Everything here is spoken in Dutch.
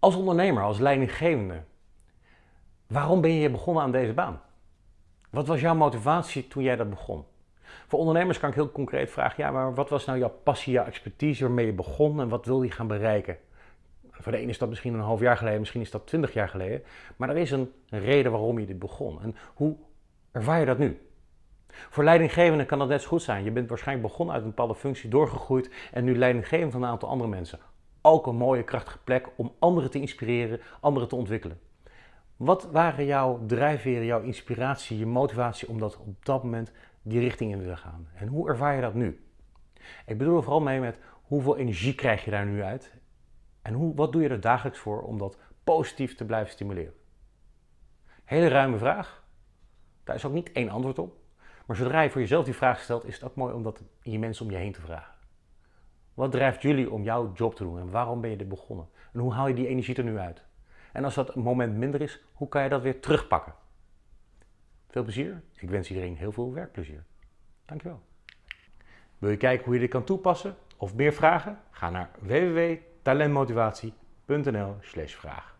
Als ondernemer, als leidinggevende, waarom ben je begonnen aan deze baan? Wat was jouw motivatie toen jij dat begon? Voor ondernemers kan ik heel concreet vragen, ja, maar wat was nou jouw passie, jouw expertise waarmee je begon en wat wil je gaan bereiken? Voor de ene is dat misschien een half jaar geleden, misschien is dat twintig jaar geleden, maar er is een reden waarom je dit begon. En hoe ervaar je dat nu? Voor leidinggevenden kan dat net zo goed zijn. Je bent waarschijnlijk begonnen uit een bepaalde functie, doorgegroeid en nu leidinggevend van een aantal andere mensen. Ook een mooie, krachtige plek om anderen te inspireren, anderen te ontwikkelen. Wat waren jouw drijfveren, jouw inspiratie, je motivatie om dat op dat moment die richting in te gaan? En hoe ervaar je dat nu? Ik bedoel er vooral mee met hoeveel energie krijg je daar nu uit? En hoe, wat doe je er dagelijks voor om dat positief te blijven stimuleren? Hele ruime vraag. Daar is ook niet één antwoord op. Maar zodra je voor jezelf die vraag stelt, is het ook mooi om dat je mensen om je heen te vragen. Wat drijft jullie om jouw job te doen en waarom ben je dit begonnen? En hoe haal je die energie er nu uit? En als dat moment minder is, hoe kan je dat weer terugpakken? Veel plezier. Ik wens iedereen heel veel werkplezier. Dankjewel. Wil je kijken hoe je dit kan toepassen of meer vragen? Ga naar www.talentmotivatie.nl/vraag.